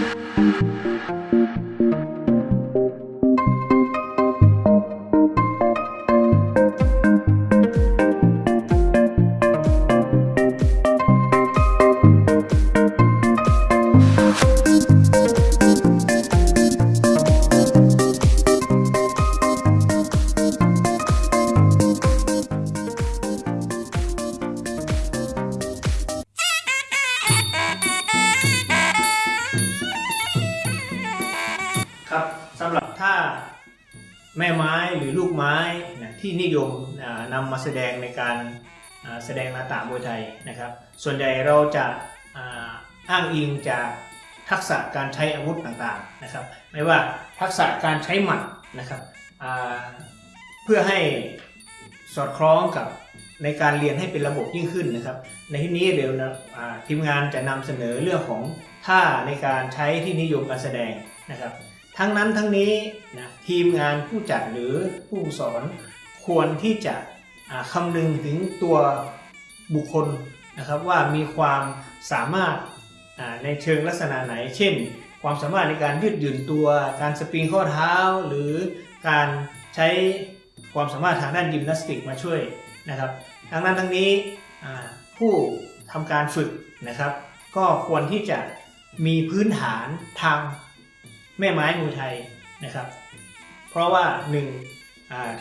ครั แม่ไม้หรือลูกไม้นะที่นิยมนำมาแสดงในการแสดงนาตามวยไทยนะครับ ส่วนใหญ่เราจะอ้างอิงจากทักษะการใช้อาวุธต่างๆนะครับ ไม่ว่าทักษะการใช้หมัดนะครับเพื่อให้สอดคล้องกับในการเรียนให้เป็นระบบยิ่งขึ้นนะครับ ในที่นี้เดี๋ยวนะทีมงานจะนำเสนอเรื่องของท่าในการใช้ที่นิยมการแสดงนะครับ ทั้งนั้นทั้งนี้นะทีมงานผู้จัดหรือผู้สอนควรที่จะอ่าคำนึงถึงตัวบุคคลนะครับว่ามีความสามารถในเชิงลักษณะไหน เช่น ความสามารถในการยืดหยุ่นตัว การสปริงข้อเท้า หรือการใช้ความสามารถทางด้านยิมนาสติกมาช่วยนะครับทั้งนั้นทั้งนี้ผู้ทำการฝึกนะครับ ก็ควรที่จะมีพื้นฐานทาง แม่ไม้มวยไทยนะครับ เพราะว่าหนึ่ง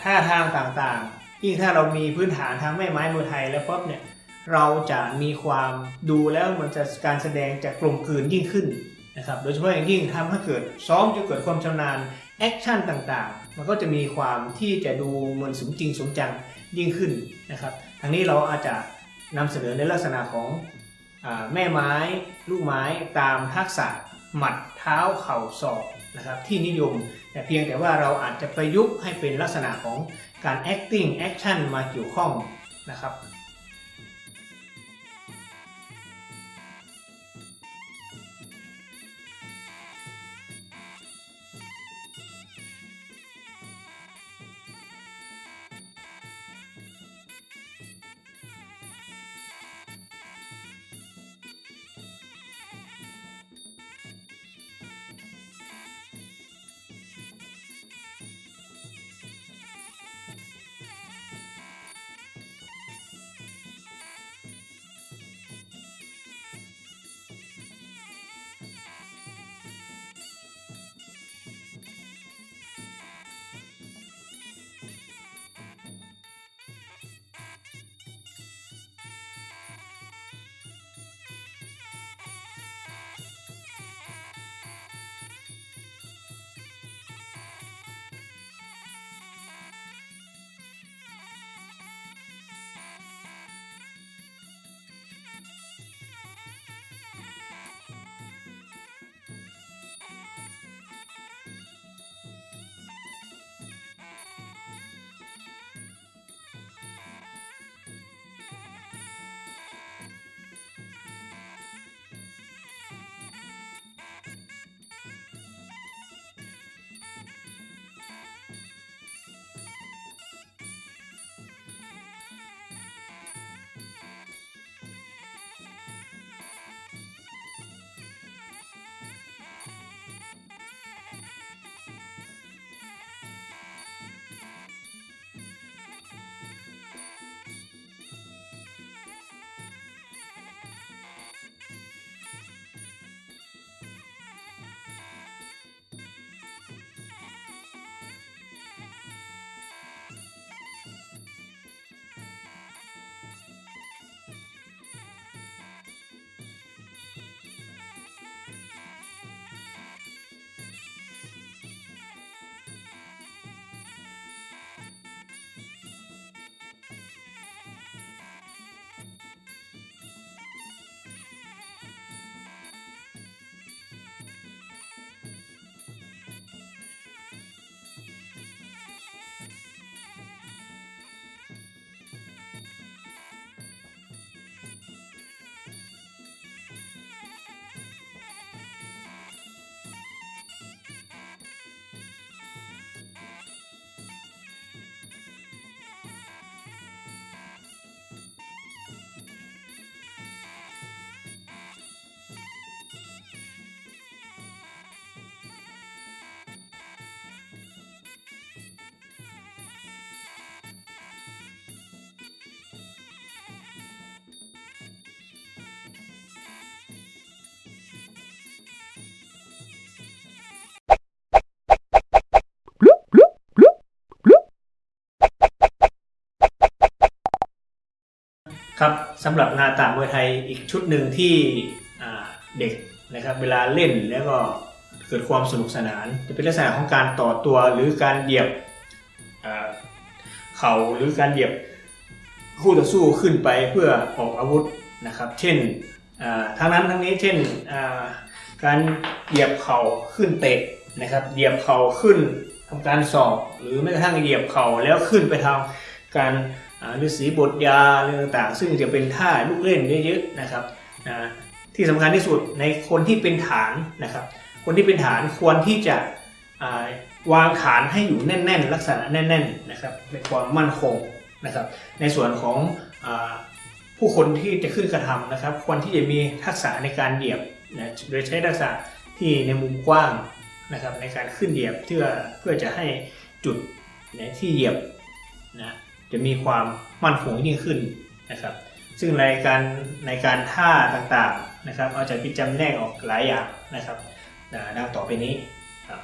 ท่าทางต่างๆ ยิ่งถ้าเรามีพื้นฐานทางแม่ไม้มวยไทยแล้วปุ๊บเนี่ยเราจะมีความดูแล้วมันจะการแสดงจะกลมกลืนยิ่งขึ้นนะครับ โดยเฉพาะอย่างยิ่งทำให้เกิดซ้อมจนเกิดความชำนาญ action ต่างๆ มันก็จะมีความที่จะดูเหมือนสมจริงสมจังยิ่งขึ้นนะครับทางนี้เราอาจจะนำเสนอในลักษณะของอแม่ไม้ ลูกไม้ตามทักษะ หมัดเท้าเข่าศอกนะครับที่นิยม แต่เพียงแต่ว่าเราอาจจะประยุกต์ให้เป็นลักษณะของการ acting action มาเกี่ยวข้องนะครับำหรับนาตามวยไทยอีกชุดหนึ่งที่เด็กนะครับเวลาเล่นแล้วก็เกิดความสนุกสนาน จะเป็นลักษณะของการต่อตัวหรือการเหยียบเข่าหรือการเหยียบคู่ต่อสู้ขึ้นไปเพื่อออกอาวุธนะครับ เช่นทั้งนั้นทั้งนี้เช่นการเหยียบเข่าขึ้นเตะนะครับ เหยียบเข่าขึ้นทำการสอบหรือแม้กระทั่งเหยียบเข่าแล้วขึ้นไปทำการ ฤาษีบทยาเรื่องต่างๆ ซึ่งจะเป็นท่าลูกเล่นเยอะๆนะครับที่สำคัญที่สุดในคนที่เป็นฐานนะครับ คนที่เป็นฐานควรที่จะวางฐานให้อยู่แน่น ๆ ลักษณะแน่นๆนะครับเป็นความมั่นคงนะครับ ในส่วนของอผู้คนที่จะขึ้นกระทำนะครับ ควรที่จะมีทักษะในการเหยียบนะโดยใช้ทักษะที่ในมุมกว้างนะครับในการขึ้นเหยียบเพื่อเพื่อจะให้จุดนะที่เหยียบนะ จะมีความมั่นคงยิ่งขึ้นนะครับ ซึ่งในการในการท่าต่างๆนะครับ เอาจะพิจำแนกออกหลายอย่างนะครับดังต่อไปนี้ครับ